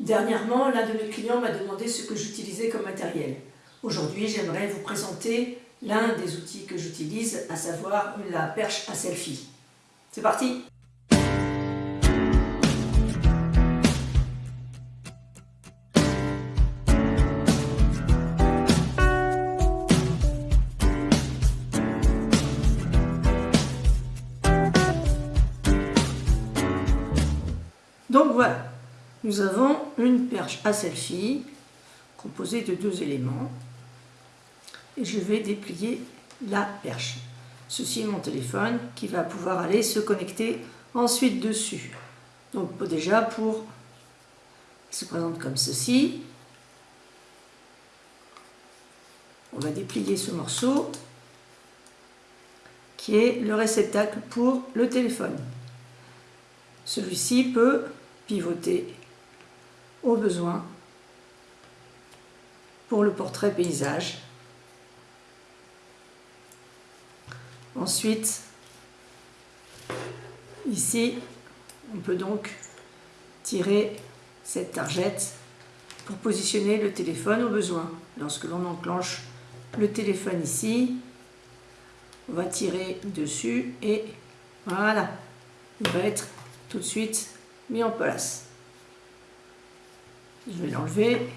Dernièrement, l'un de mes clients m'a demandé ce que j'utilisais comme matériel. Aujourd'hui, j'aimerais vous présenter l'un des outils que j'utilise, à savoir la perche à selfie. C'est parti nous avons une perche à selfie composée de deux éléments et je vais déplier la perche. Ceci est mon téléphone qui va pouvoir aller se connecter ensuite dessus. Donc déjà pour, se présente comme ceci. On va déplier ce morceau qui est le réceptacle pour le téléphone. Celui-ci peut pivoter au besoin pour le portrait paysage. Ensuite, ici, on peut donc tirer cette targette pour positionner le téléphone au besoin. Lorsque l'on enclenche le téléphone ici, on va tirer dessus et voilà, il va être tout de suite mis en place. Je vais l'enlever.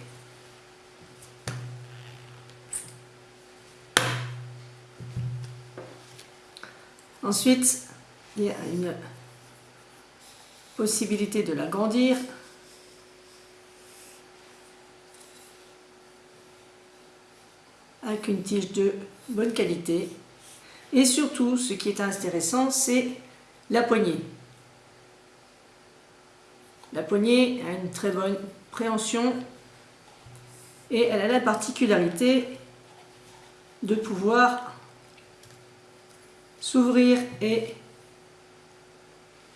Ensuite, il y a une possibilité de l'agrandir. avec une tige de bonne qualité. Et surtout, ce qui est intéressant, c'est la poignée. La poignée a une très bonne préhension et elle a la particularité de pouvoir s'ouvrir et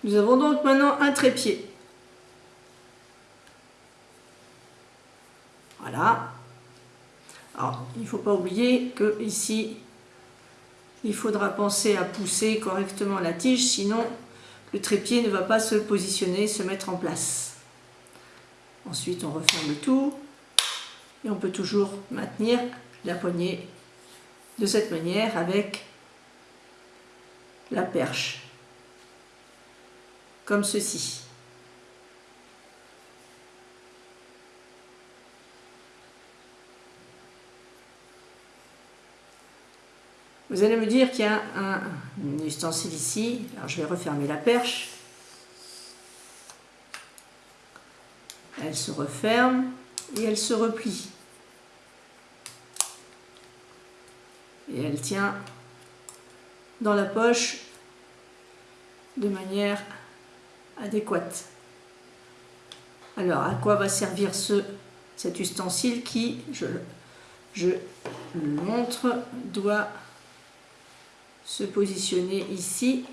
nous avons donc maintenant un trépied. Voilà. Alors, il ne faut pas oublier que ici, il faudra penser à pousser correctement la tige, sinon le trépied ne va pas se positionner, se mettre en place. Ensuite, on referme tout et on peut toujours maintenir la poignée de cette manière avec la perche, comme ceci. Vous allez me dire qu'il y a un, ustensile ici. Alors je vais refermer la perche. Elle se referme et elle se replie. Et elle tient dans la poche de manière adéquate. Alors, à quoi va servir ce, cet ustensile qui, je, je le montre, doit se positionner ici.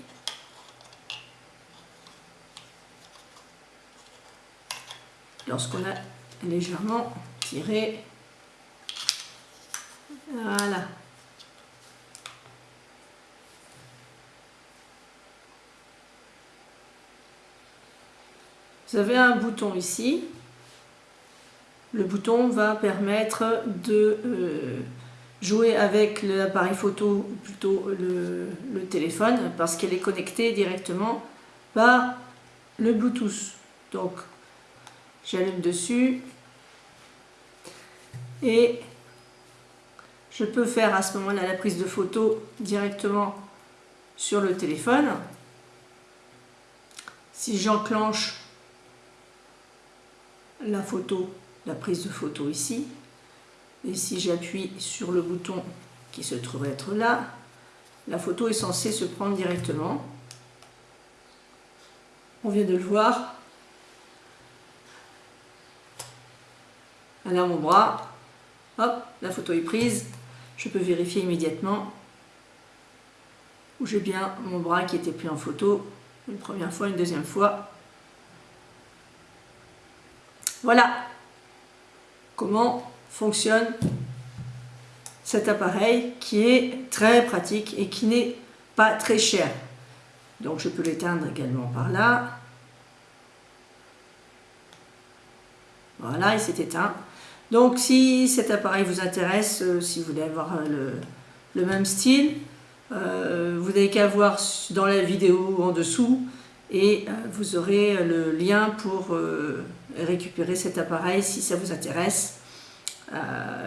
Lorsqu'on a légèrement tiré. Voilà. Vous avez un bouton ici. Le bouton va permettre de euh, jouer avec l'appareil photo, ou plutôt le, téléphone, parce qu'elle est connectée directement par le Bluetooth. Donc, j'allume dessus et je peux faire à ce moment-là la prise de photo directement sur le téléphone. Si j'enclenche la photo, la prise de photo ici, et si j'appuie sur le bouton qui se trouve être là, la photo est censée se prendre directement. On vient de le voir. Là, mon bras, hop, la photo est prise. Je peux vérifier immédiatement où j'ai bien mon bras qui était pris en photo une première fois, une deuxième fois. Voilà comment fonctionne cet appareil qui est très pratique et qui n'est pas très cher. Donc je peux l'éteindre également par là. Voilà, il s'est éteint. Donc si cet appareil vous intéresse, si vous voulez avoir le, même style, vous n'avez qu'à voir dans la vidéo en dessous et vous aurez le lien pour récupérer cet appareil si ça vous intéresse.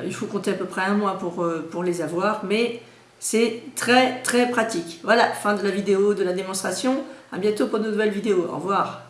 il faut compter à peu près un mois pour, les avoir, mais c'est très très pratique. Voilà, fin de la vidéo, de la démonstration. A bientôt pour de nouvelles vidéos. Au revoir.